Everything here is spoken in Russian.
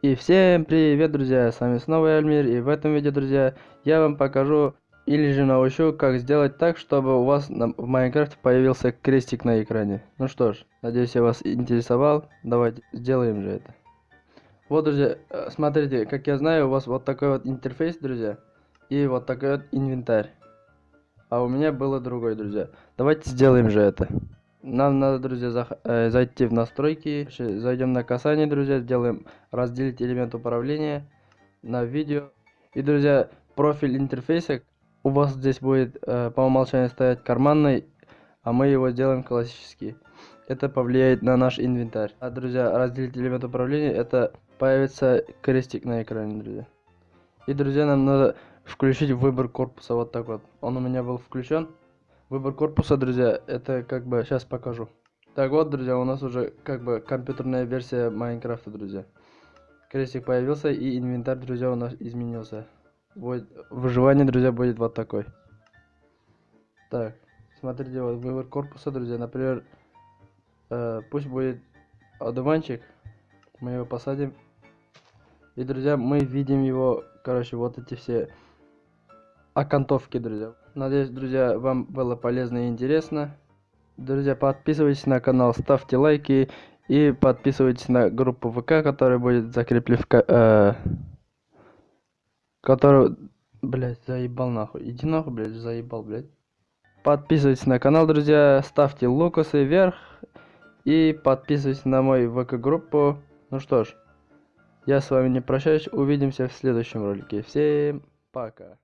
И всем привет, друзья, с вами снова Эльмир, и в этом видео, друзья, я вам покажу или же научу, как сделать так, чтобы у вас на, в Майнкрафте появился крестик на экране. Ну что ж, надеюсь, я вас интересовал, давайте сделаем же это. Вот, друзья, э, смотрите, как я знаю, у вас вот такой вот интерфейс, друзья, и вот такой вот инвентарь. А у меня было другой, друзья. Давайте сделаем же это. Нам надо, друзья, за, э, зайти в настройки. Зайдем на касание, друзья. Сделаем разделить элемент управления на видео. И, друзья, профиль интерфейса у вас здесь будет э, по умолчанию стоять карманный, а мы его сделаем классический. Это повлияет на наш инвентарь. А, друзья, разделить элемент управления, это появится крестик на экране, друзья. И, друзья, нам надо включить выбор корпуса вот так вот. Он у меня был включен. Выбор корпуса, друзья, это как бы сейчас покажу. Так вот, друзья, у нас уже как бы компьютерная версия Майнкрафта, друзья. Крестик появился и инвентарь, друзья, у нас изменился. Будет, выживание, друзья, будет вот такой. Так, смотрите, вот выбор корпуса, друзья. Например, э, пусть будет одуванчик. Мы его посадим. И, друзья, мы видим его, короче, вот эти все окантовки, друзья. Надеюсь, друзья, вам было полезно и интересно. Друзья, подписывайтесь на канал, ставьте лайки и подписывайтесь на группу ВК, которая будет закреплена в... Э, которую... Блять, заебал нахуй. Иди нахуй, блядь, заебал, блядь. Подписывайтесь на канал, друзья, ставьте лукасы вверх и подписывайтесь на мою ВК-группу. Ну что ж, я с вами не прощаюсь, увидимся в следующем ролике. Всем пока.